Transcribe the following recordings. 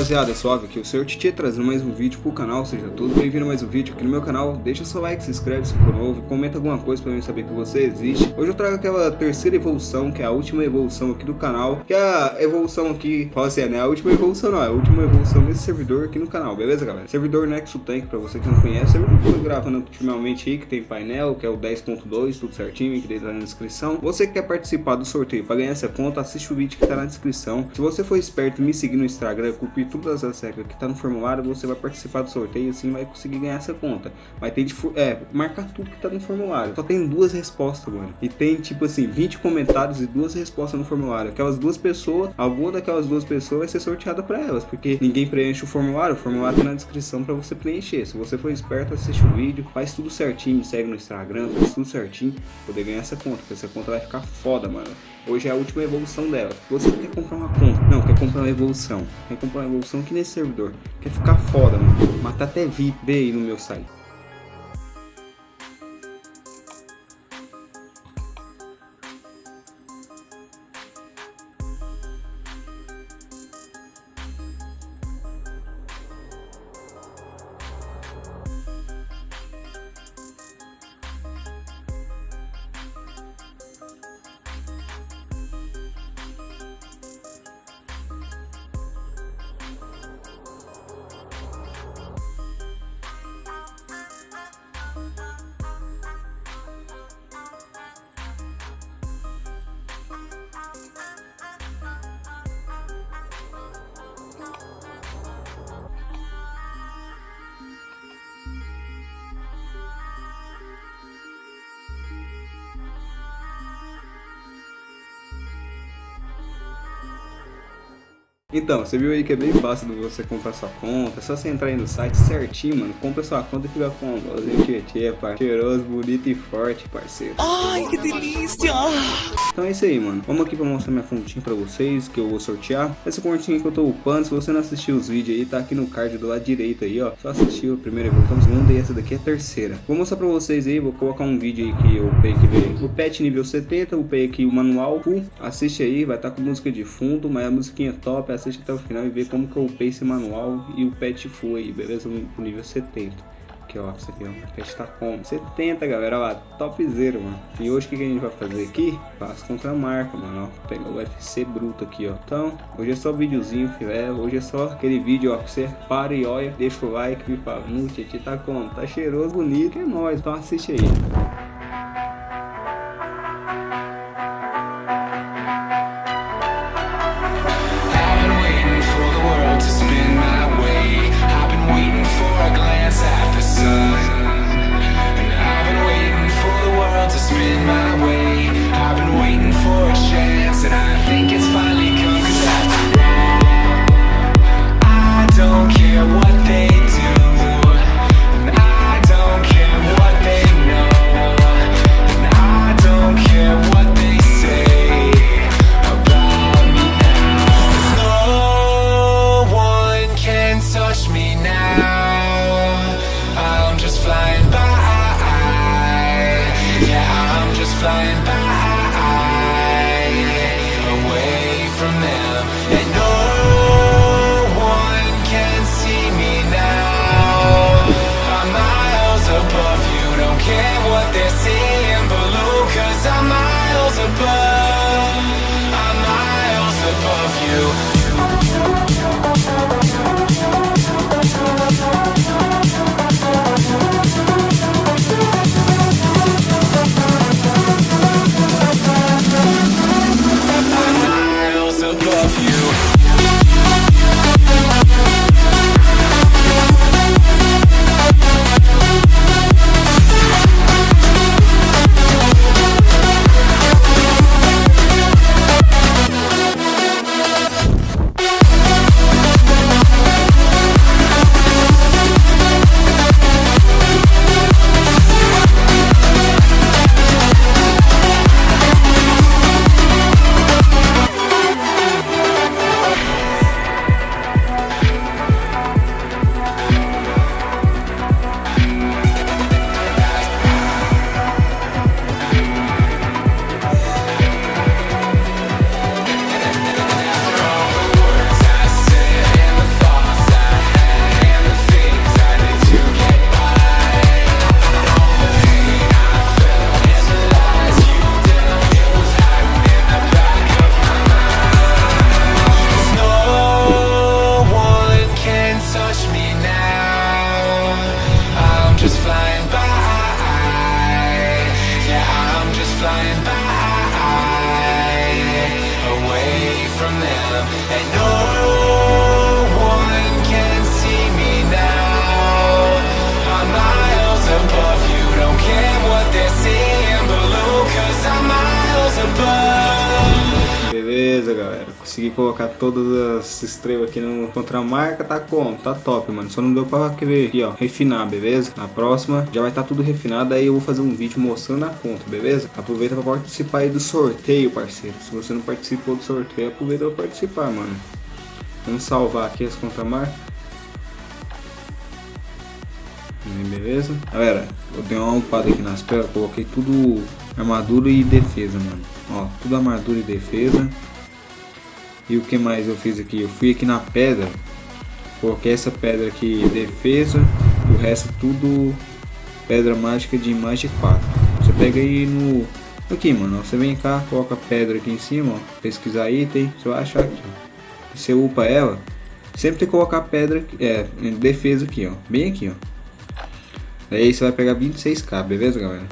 rapaziada, suave aqui, o Senhor Titi trazendo mais um vídeo pro canal, seja todos bem-vindos a mais um vídeo aqui no meu canal, deixa seu like, se inscreve se for novo, comenta alguma coisa pra mim saber que você existe. Hoje eu trago aquela terceira evolução, que é a última evolução aqui do canal, que é a evolução aqui, fala assim, é, né, a última evolução não, é a última evolução desse servidor aqui no canal, beleza galera? Servidor Nexo Tank, pra você que não conhece, servidor que eu tô gravando ultimamente aí, que tem painel, que é o 10.2, tudo certinho, que deixa na descrição. Você que quer participar do sorteio pra ganhar essa conta, assiste o vídeo que tá na descrição. Se você for esperto me seguir no Instagram, cumprir todas as regras que tá no formulário, você vai participar do sorteio assim vai conseguir ganhar essa conta. Mas tem de é, marcar tudo que tá no formulário. Só tem duas respostas, mano. E tem tipo assim, 20 comentários e duas respostas no formulário. Aquelas duas pessoas, alguma daquelas duas pessoas vai ser sorteada para elas, porque ninguém preenche o formulário, o formulário tá na descrição para você preencher. Se você for esperto, assiste o vídeo, faz tudo certinho, segue no Instagram, faz tudo certinho, poder ganhar essa conta, porque essa conta vai ficar foda, mano. Hoje é a última evolução dela. Você quer comprar uma conta? Não, quer comprar uma evolução. Quer comprar uma evolução aqui nesse servidor. Quer ficar foda, mano. Matar até VIP. Aí no meu site. Então, você viu aí que é bem fácil de você comprar sua conta, é só você entrar aí no site certinho, mano, compra sua conta e fica com o tietê, cheiroso, bonito e forte, parceiro. Ai, que delícia! Então é isso aí, mano. Vamos aqui pra mostrar minha fontinha pra vocês, que eu vou sortear. Essa fontinha que eu tô upando, se você não assistiu os vídeos aí, tá aqui no card do lado direito aí, ó. Só assistiu a primeira evolução, a segunda e essa daqui é a terceira. Vou mostrar pra vocês aí, vou colocar um vídeo aí que eu upei que veio. O pet nível 70, upei aqui o manual full. Assiste aí, vai estar tá com música de fundo, mas a musiquinha é top, assiste até o final e vê como que eu upei esse manual e o pet aí, beleza? No nível 70 aqui, ó. Isso aqui, ó. A pet tá como? 70, galera. Olha lá, topzera, mano. E hoje o que, que a gente vai fazer aqui? Passo contra a marca, mano. Ó. Pegar o UFC bruto aqui, ó. Então, hoje é só videozinho, filé. Hoje é só aquele vídeo, ó. Que você para e olha, deixa o like e fala, no, Tietê tá como? Tá cheiroso, bonito. É nóis. Então assiste aí. flying by Away from them. And no one can see me now. I'm miles above you. Don't care what they're seeing I'm miles above. I'm miles above you. Consegui colocar todas as estrelas aqui no contramarca, tá como? Tá top, mano. Só não deu pra querer aqui, ó, refinar, beleza? Na próxima já vai estar tá tudo refinado, aí eu vou fazer um vídeo mostrando a conta, beleza? Aproveita pra participar aí do sorteio, parceiro. Se você não participou do sorteio, aproveita pra participar, mano. Vamos salvar aqui as contramarcas. Beleza? Galera, eu dei uma upada aqui nas pedras, coloquei tudo armadura e defesa, mano. Ó, tudo armadura e defesa. E o que mais eu fiz aqui? Eu fui aqui na pedra, coloquei essa pedra aqui defesa, e o resto tudo pedra mágica de imagem 4. Você pega aí no... Aqui, mano, você vem cá, coloca a pedra aqui em cima, ó, pesquisar item, você vai achar aqui. Você upa ela, sempre tem que colocar a pedra, é, defesa aqui, ó, bem aqui, ó. Daí você vai pegar 26k, beleza, galera?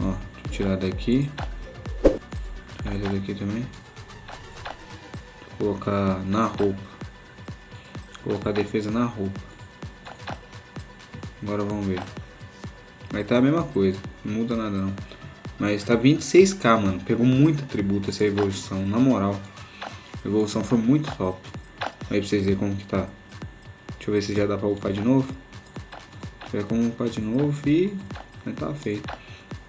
Ó, tirar daqui. Tirar daqui também colocar na roupa. Colocar a defesa na roupa. Agora vamos ver. Vai estar tá a mesma coisa. Não muda nada não. Mas tá 26k, mano. Pegou muito atributo essa evolução. Na moral. A evolução foi muito top. Aí pra vocês verem como que tá. Deixa eu ver se já dá pra upar de novo. Tiver como upar de novo e... Tá feito.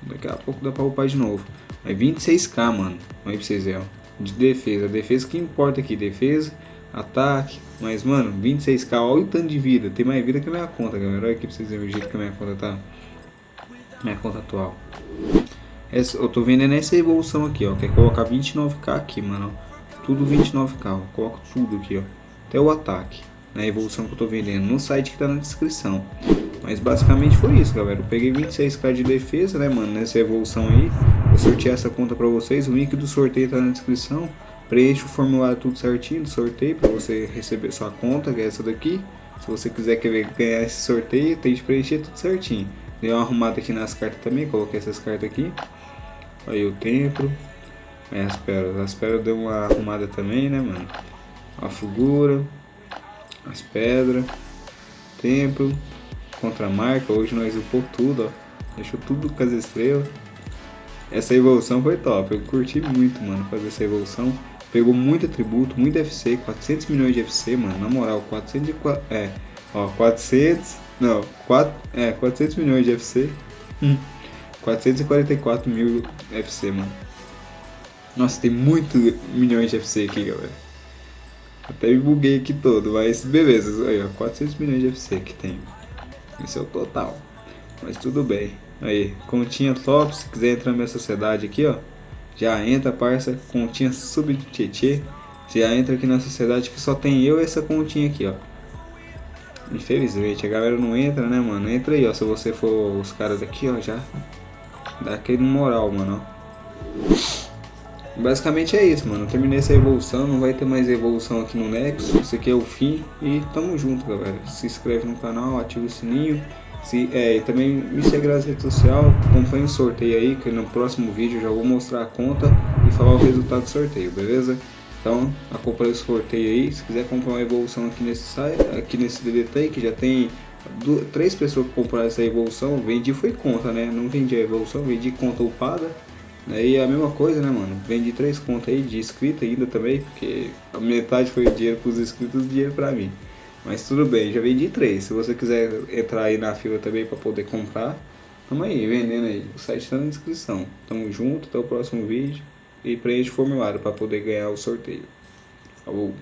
Daqui a pouco dá pra upar de novo. Mas 26k, mano. Aí pra vocês verem, ó de defesa. Defesa que importa aqui, defesa, ataque. Mas, mano, 26k, olha o tanto de vida. Tem mais vida que minha conta, galera. Olha aqui pra vocês verem o jeito que minha conta tá. Minha conta atual. Essa, eu tô vendendo essa evolução aqui, ó. Quer colocar 29k aqui, mano. Tudo 29k, ó. Coloco tudo aqui, ó. Até o ataque. Na evolução que eu tô vendendo. No site que tá na descrição. Mas basicamente foi isso, galera. Eu peguei 26k de defesa, né, mano, nessa evolução aí. Eu sorteei essa conta pra vocês. O link do sorteio tá na descrição. Preencha o formulário tudo certinho do sorteio pra você receber sua conta, que é essa daqui. Se você quiser ganhar esse sorteio, tem que preencher tudo certinho. Dei uma arrumada aqui nas cartas também, coloquei essas cartas aqui. Aí o templo. Aí as pérolas. As pérolas deu uma arrumada também, né, mano? A figura. As pedras. Templo contra a marca. Hoje nós upou tudo, ó. Deixou tudo com as estrelas. Essa evolução foi top. Eu curti muito, mano, fazer essa evolução. Pegou muito atributo, muito FC, 400 milhões de FC, mano. Na moral, 404. É, ó, 400. Não, 4, é, 400 milhões de FC. Hum, 444 mil FC, mano. Nossa, tem muito milhões de FC aqui, galera. Até me buguei aqui todo, mas beleza. Aí, ó, 400 milhões de FC que tem. Esse é o total. Mas tudo bem. Aí, continha top. Se quiser entrar na minha sociedade aqui, ó. Já entra, parça. Continha sub tietê. Já entra aqui na sociedade que só tem eu e essa continha aqui, ó. Infelizmente, a galera não entra, né, mano? Entra aí, ó. Se você for os caras daqui, ó, já dá aquele moral, mano, ó. Basicamente é isso, mano. Eu terminei essa evolução, não vai ter mais evolução aqui no Nexus. Esse aqui é o fim e tamo junto, galera. Se inscreve no canal, ativa o sininho. Se, é, e também me segue nas redes sociais, acompanhe o sorteio aí, que no próximo vídeo eu já vou mostrar a conta e falar o resultado do sorteio, beleza? Então, acompanhe o sorteio aí. Se quiser comprar uma evolução aqui nesse site, aqui nesse DDT, que já tem duas, três pessoas que compraram essa evolução, vendi foi conta, né? Não vendi a evolução, vendi conta upada. Aí a mesma coisa, né, mano? Vendi três contas aí de inscrito ainda também, porque a metade foi dinheiro pros inscritos e dinheiro pra mim. Mas tudo bem, já vendi três. Se você quiser entrar aí na fila também pra poder comprar, tamo aí, vendendo aí. O site tá na descrição. Tamo junto, até o próximo vídeo. E preenche o formulário pra poder ganhar o sorteio. Falou!